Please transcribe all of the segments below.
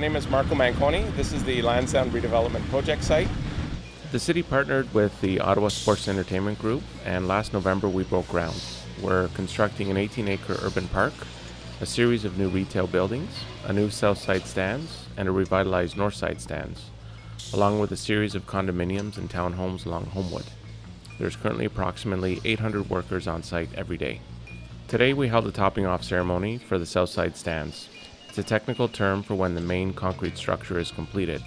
name is Marco Manconi. This is the Lansdowne Redevelopment Project site. The city partnered with the Ottawa Sports Entertainment Group, and last November we broke ground. We're constructing an 18 acre urban park, a series of new retail buildings, a new south side stands, and a revitalized north side stands, along with a series of condominiums and townhomes along Homewood. There's currently approximately 800 workers on site every day. Today we held a topping off ceremony for the south side stands. It's a technical term for when the main concrete structure is completed.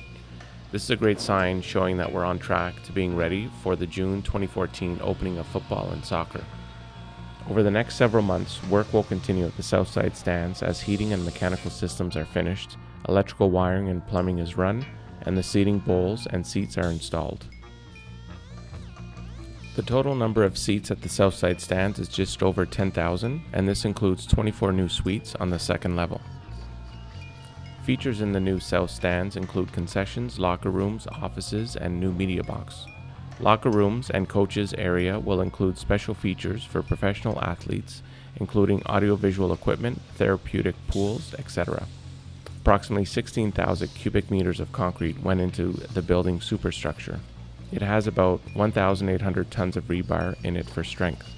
This is a great sign showing that we're on track to being ready for the June 2014 opening of football and soccer. Over the next several months, work will continue at the south side stands as heating and mechanical systems are finished, electrical wiring and plumbing is run, and the seating bowls and seats are installed. The total number of seats at the south side stands is just over 10,000, and this includes 24 new suites on the second level. Features in the new South stands include concessions, locker rooms, offices, and new media box. Locker rooms and coaches area will include special features for professional athletes, including audiovisual equipment, therapeutic pools, etc. Approximately 16,000 cubic meters of concrete went into the building superstructure. It has about 1,800 tons of rebar in it for strength.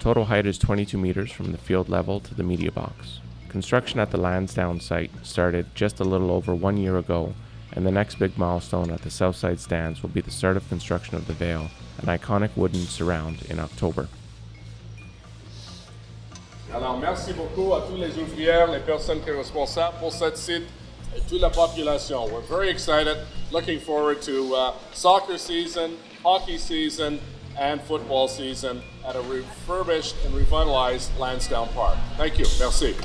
Total height is 22 meters from the field level to the media box. Construction at the Lansdowne site started just a little over one year ago, and the next big milestone at the Southside stands will be the start of construction of the Veil, an iconic wooden surround, in October. Alors, merci beaucoup à tous les ouvrières, les personnes qui sont responsables pour cette site et toute la population. We're very excited, looking forward to uh, soccer season, hockey season, and football season at a refurbished and revitalized Lansdowne Park. Thank you. Merci.